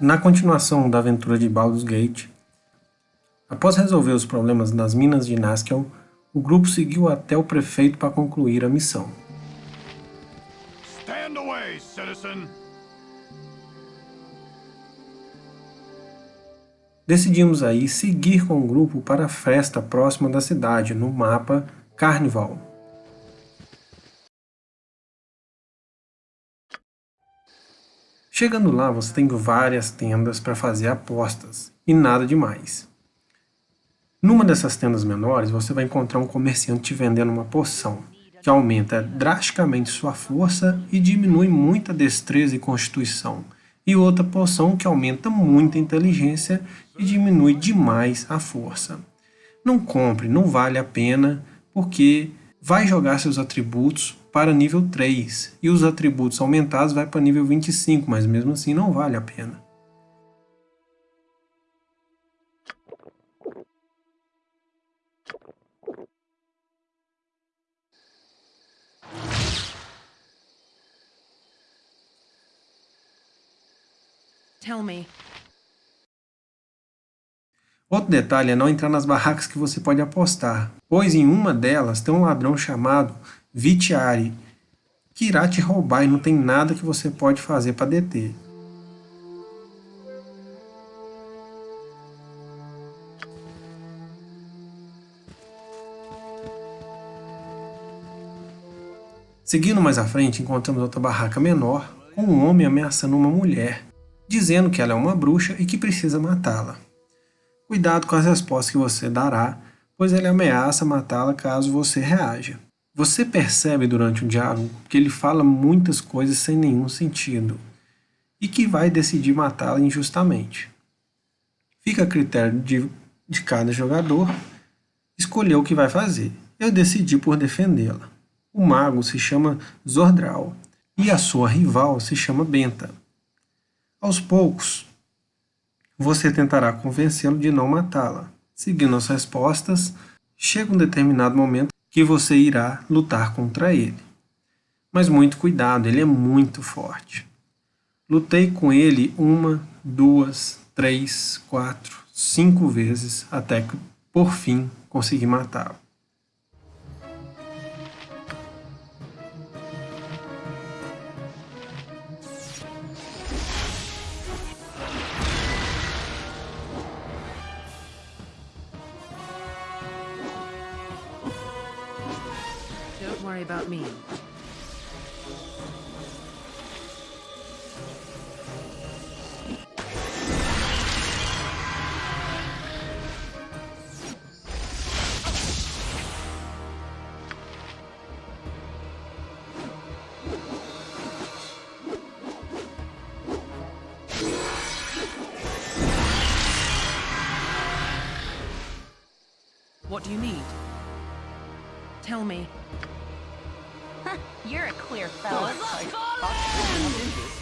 Na continuação da aventura de Baldur's Gate, após resolver os problemas nas minas de Naskel, o grupo seguiu até o prefeito para concluir a missão. Stand away, citizen. Decidimos aí seguir com o grupo para a festa próxima da cidade, no mapa Carnival. Chegando lá, você tem várias tendas para fazer apostas, e nada demais. Numa dessas tendas menores, você vai encontrar um comerciante vendendo uma poção, que aumenta drasticamente sua força e diminui muita destreza e constituição, e outra poção que aumenta muito a inteligência e diminui demais a força. Não compre, não vale a pena, porque vai jogar seus atributos para nível 3, e os atributos aumentados vai para nível 25, mas mesmo assim não vale a pena. Tell me. Outro detalhe é não entrar nas barracas que você pode apostar, pois em uma delas tem um ladrão chamado Vitiari, que irá te roubar e não tem nada que você pode fazer para deter. Seguindo mais à frente, encontramos outra barraca menor, com um homem ameaçando uma mulher, dizendo que ela é uma bruxa e que precisa matá-la. Cuidado com as respostas que você dará, pois ele ameaça matá-la caso você reaja. Você percebe durante o diálogo que ele fala muitas coisas sem nenhum sentido, e que vai decidir matá-la injustamente. Fica a critério de, de cada jogador escolher o que vai fazer. Eu decidi por defendê-la. O mago se chama Zordral, e a sua rival se chama Benta. Aos poucos, você tentará convencê-lo de não matá-la. Seguindo as respostas, chega um determinado momento que você irá lutar contra ele. Mas muito cuidado, ele é muito forte. Lutei com ele uma, duas, três, quatro, cinco vezes até que, por fim, consegui matá-lo. About me. What do you need? Tell me clear, fellas. Oh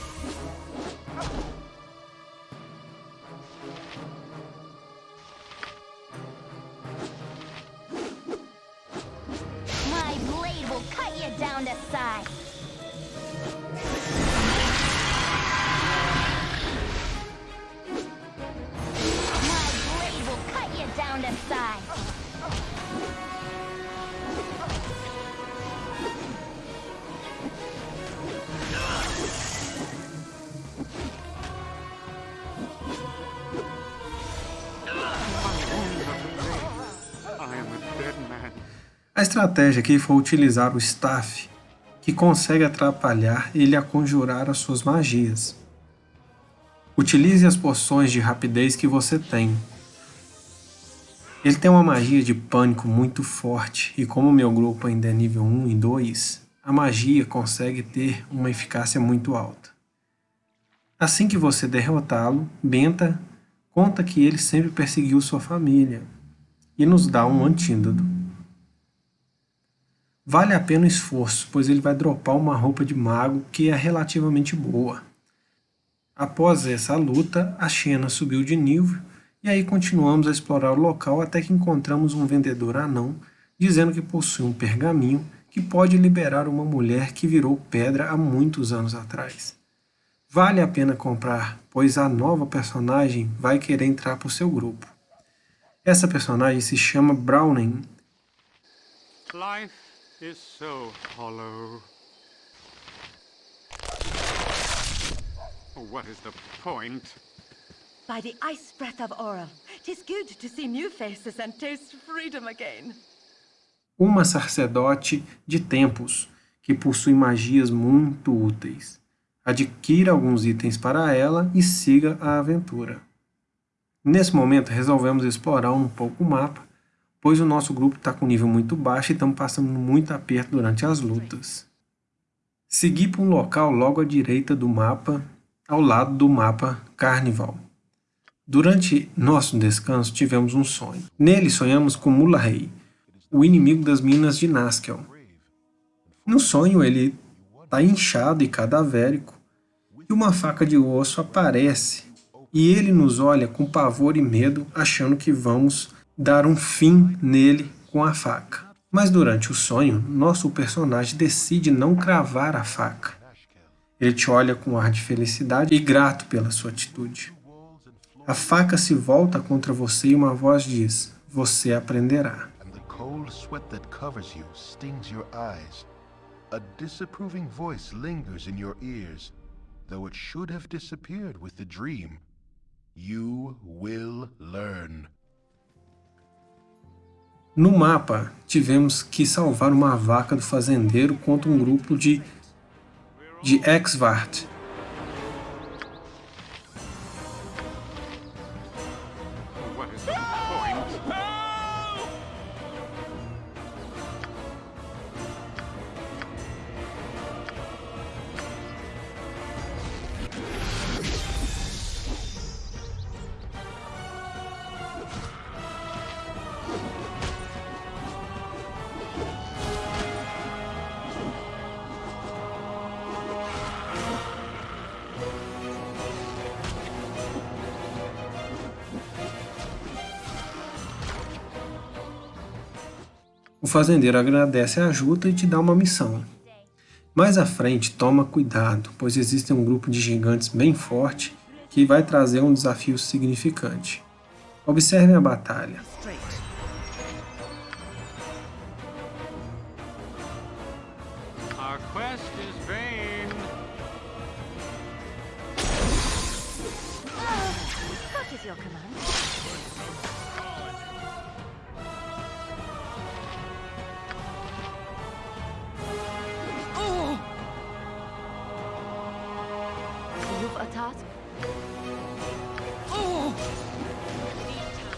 estratégia aqui foi utilizar o Staff, que consegue atrapalhar ele a conjurar as suas magias. Utilize as poções de rapidez que você tem. Ele tem uma magia de pânico muito forte, e como meu grupo ainda é nível 1 e 2, a magia consegue ter uma eficácia muito alta. Assim que você derrotá-lo, Benta conta que ele sempre perseguiu sua família, e nos dá um antídoto. Vale a pena o esforço, pois ele vai dropar uma roupa de mago que é relativamente boa. Após essa luta, a Xena subiu de nível e aí continuamos a explorar o local até que encontramos um vendedor anão dizendo que possui um pergaminho que pode liberar uma mulher que virou pedra há muitos anos atrás. Vale a pena comprar, pois a nova personagem vai querer entrar para o seu grupo. Essa personagem se chama Browning. Life is so hollow. What is the point? By the ice breath of Oral, tis good to see new faces and taste freedom again. Uma sacerdote de tempos que possui magias muito úteis. Adquira alguns itens para ela e siga a aventura. Nesse momento, resolvemos explorar um pouco o mapa, pois o nosso grupo está com nível muito baixo e estamos passando muito aperto durante as lutas. Segui para um local logo à direita do mapa, ao lado do mapa Carnival. Durante nosso descanso, tivemos um sonho. Nele, sonhamos com Mulahey, o inimigo das minas de Naskel. No sonho, ele está inchado e cadavérico, e uma faca de osso aparece, e ele nos olha com pavor e medo, achando que vamos dar um fim nele com a faca. Mas durante o sonho, nosso personagem decide não cravar a faca. Ele te olha com ar de felicidade e grato pela sua atitude. A faca se volta contra você e uma voz diz, você aprenderá. A disapproving voice lingers in your ears, though it should have disappeared with the dream. You will learn. No mapa, tivemos que salvar uma vaca do fazendeiro contra um grupo de, de Exvart, fazendeiro agradece a ajuda e te dá uma missão. Mais à frente, toma cuidado, pois existe um grupo de gigantes bem forte que vai trazer um desafio significante. Observe a batalha.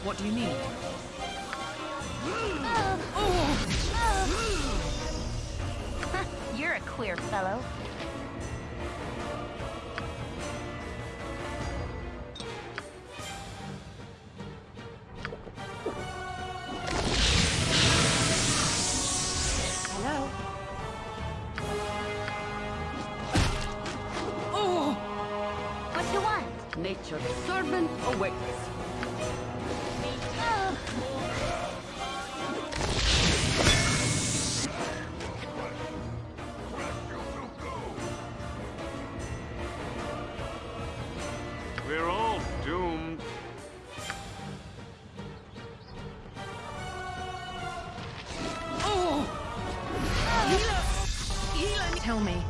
What do you need? You're a queer fellow. What do you want? Nature's servant awaits. Tell me.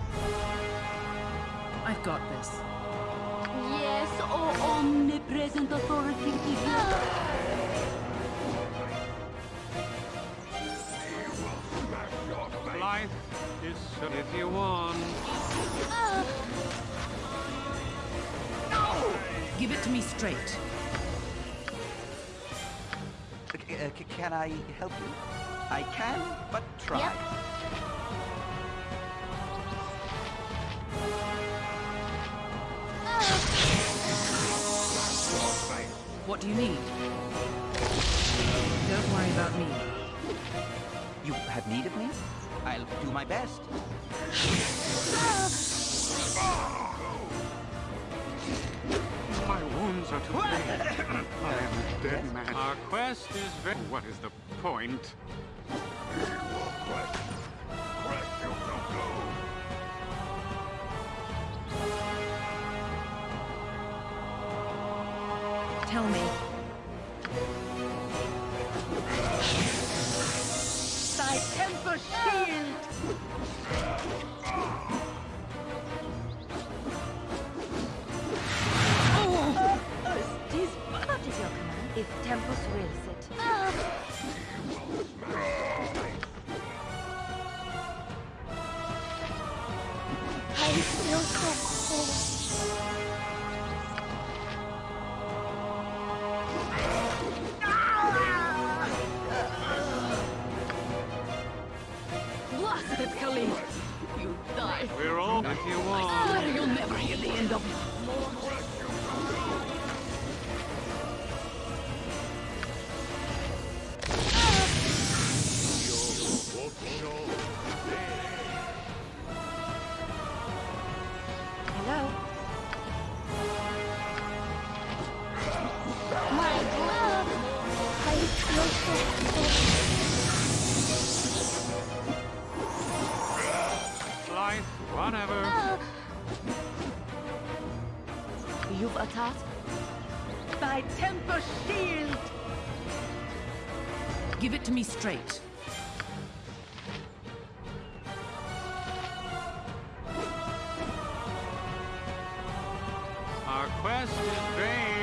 I've got this. Yes, oh omnipresent authority Life is if you want. No. Give it to me straight. Uh, can I help you? I can, but try. Yep. What do you need? Don't worry about me. You have need of me? I'll do my best. My wounds are too big. I am a dead man. Our quest is very... What is the point? Tell me. Thy temper shield! Tis what is your command? If Tempus wills it. I feel so cold. You want. To me straight. Our quest is vain.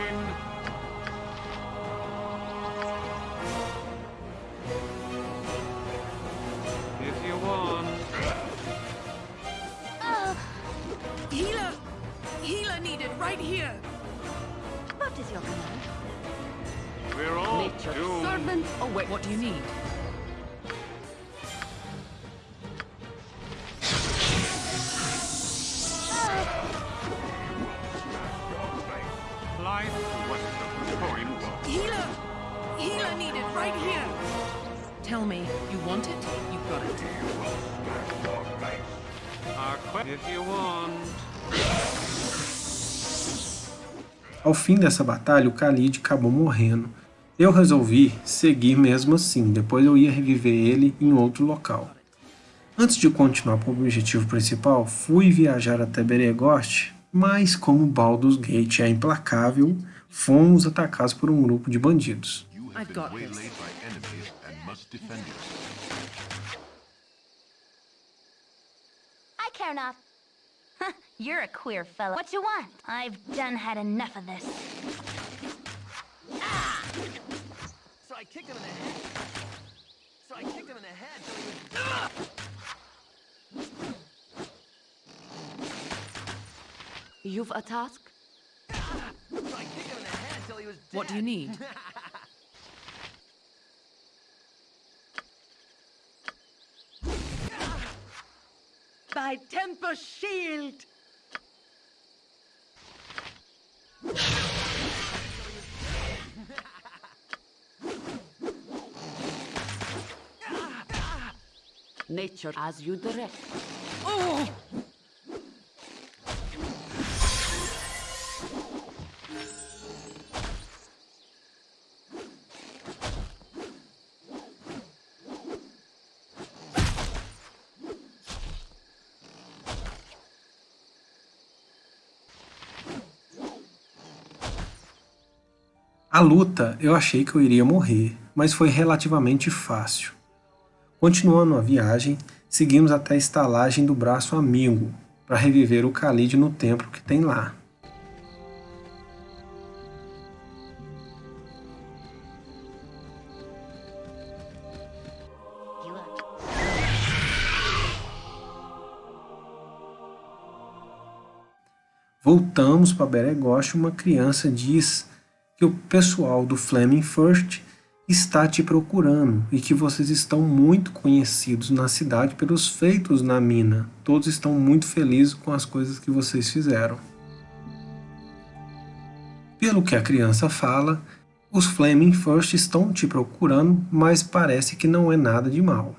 Ao fim dessa batalha, o Khalid acabou morrendo. Eu resolvi seguir mesmo assim, depois eu ia reviver ele em outro local. Antes de continuar para o objetivo principal, fui viajar até Beregost, mas como Baldur's Gate é implacável, fomos atacados por um grupo de bandidos. I care not. You're a queer fellow. What you want? I've done had enough of this. So I kicked him in the head. So I kicked him in the head till he was You've a task? So I kicked him in the head till he was dead. What do you need? Thy temper shield! Nature as you direct. A luta eu achei que eu iria morrer, mas foi relativamente fácil. Continuando a viagem, seguimos até a estalagem do braço amigo, para reviver o Khalid no templo que tem lá. Voltamos para Beregost e uma criança diz que o pessoal do Flaming First está te procurando e que vocês estão muito conhecidos na cidade pelos feitos na mina. Todos estão muito felizes com as coisas que vocês fizeram. Pelo que a criança fala, os Flaming First estão te procurando, mas parece que não é nada de mal.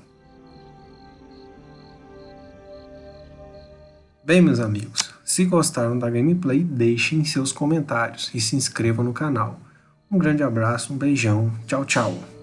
Bem, meus amigos, se gostaram da gameplay, deixem seus comentários e se inscrevam no canal. Um grande abraço, um beijão, tchau, tchau!